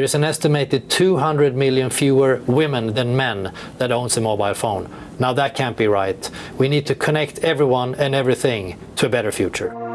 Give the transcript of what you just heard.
There's an estimated 200 million fewer women than men that owns a mobile phone. Now that can't be right. We need to connect everyone and everything to a better future.